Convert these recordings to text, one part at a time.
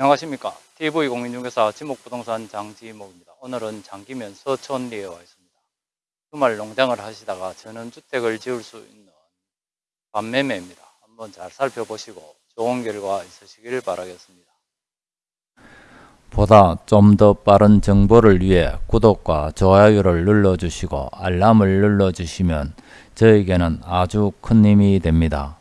안녕하십니까. TV공인중개사 지목부동산 장지목입니다. 오늘은 장기면 서촌리에 와 있습니다. 주말 농장을 하시다가 전원주택을 지을 수 있는 반매매입니다. 한번 잘 살펴보시고 좋은 결과 있으시길 바라겠습니다. 보다 좀 더 빠른 정보를 위해 구독과 좋아요를 눌러주시고 알람을 눌러주시면 저에게는 아주 큰 힘이 됩니다.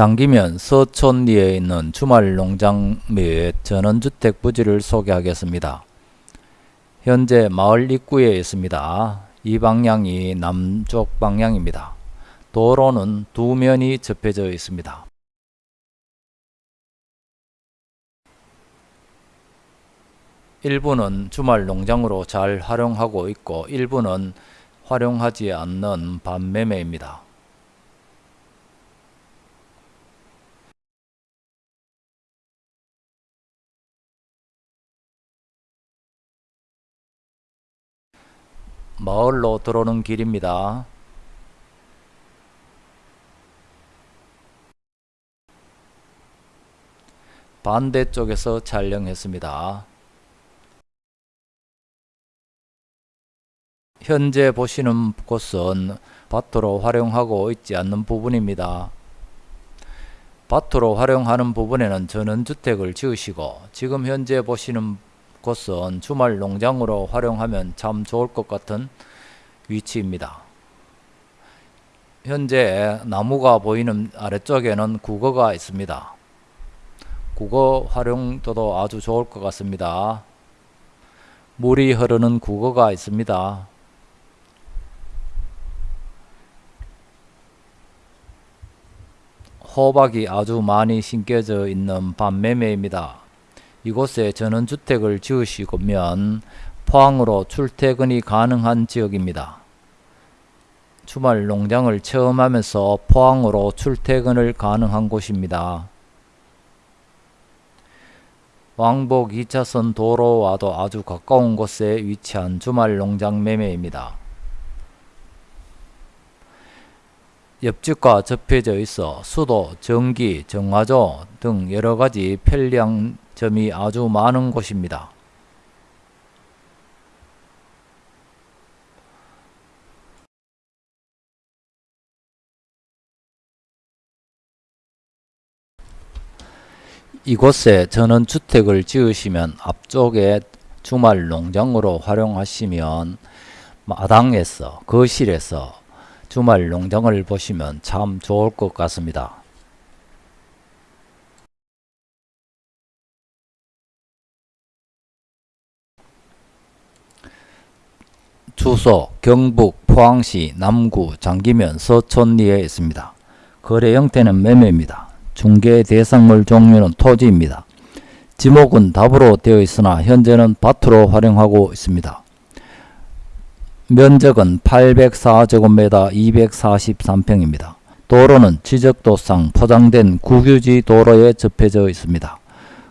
장기면 서촌리에 있는 주말 농장 및 전원주택 부지를 소개하겠습니다. 현재 마을 입구에 있습니다. 이 방향이 남쪽 방향입니다. 도로는 두 면이 접해져 있습니다. 일부는 주말 농장으로 잘 활용하고 있고 일부는 활용하지 않는 반매매입니다. 마을로 들어오는 길입니다. 반대쪽에서 촬영했습니다. 현재 보시는 곳은 밭으로 활용하고 있지 않는 부분입니다. 밭으로 활용하는 부분에는 전원주택을 지으시고 지금 현재 보시는 곳은 주말 농장으로 활용하면 참 좋을 것 같은 위치입니다. 현재 나무가 보이는 아래쪽에는 국어가 있습니다. 국어 활용도도 아주 좋을 것 같습니다. 물이 흐르는 국어가 있습니다. 호박이 아주 많이 심겨져 있는 반매매입니다. 이곳에 전원주택을 지으시면 포항으로 출퇴근이 가능한 지역입니다. 주말 농장을 체험하면서 포항으로 출퇴근을 가능한 곳입니다. 왕복 2차선 도로와도 아주 가까운 곳에 위치한 주말 농장 매매입니다. 옆집과 접해져 있어 수도, 전기, 정화조 등 여러가지 편리함 점이 아주 많은 곳입니다. 이곳에 전원주택을 지으시면 앞쪽에 주말 농장으로 활용하시면 마당에서 거실에서 주말 농장을 보시면 참 좋을 것 같습니다. 주소 경북 포항시 남구 장기면 서촌리에 있습니다. 거래 형태는 매매입니다. 중개 대상물 종류는 토지입니다. 지목은 답으로 되어 있으나 현재는 밭으로 활용하고 있습니다. 면적은 804제곱미터 243평입니다. 도로는 지적도상 포장된 국유지 도로에 접해져 있습니다.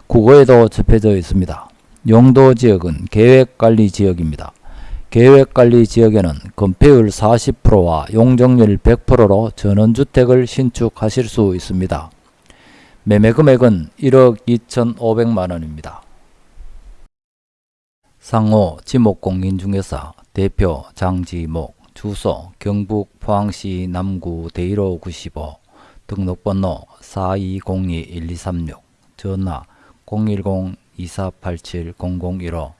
국어에도 접해져 있습니다. 용도지역은 계획관리지역입니다. 계획관리지역에는 건폐율 40%와 용적률 100%로 전원주택을 신축하실 수 있습니다. 매매 금액은 1억 2,500만원입니다. 상호 지목공인중개사 대표 장지목 주소 경북 포항시 남구 대일호 95 등록번호 4202-1236 전화 010-2487-0015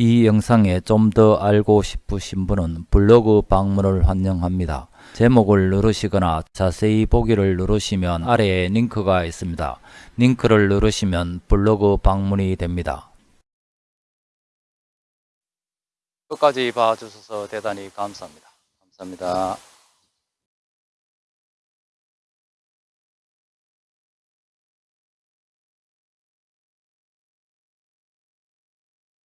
이 영상에 좀 더 알고 싶으신 분은 블로그 방문을 환영합니다. 제목을 누르시거나 자세히 보기를 누르시면 아래에 링크가 있습니다. 링크를 누르시면 블로그 방문이 됩니다. 끝까지 봐주셔서 대단히 감사합니다 감사합니다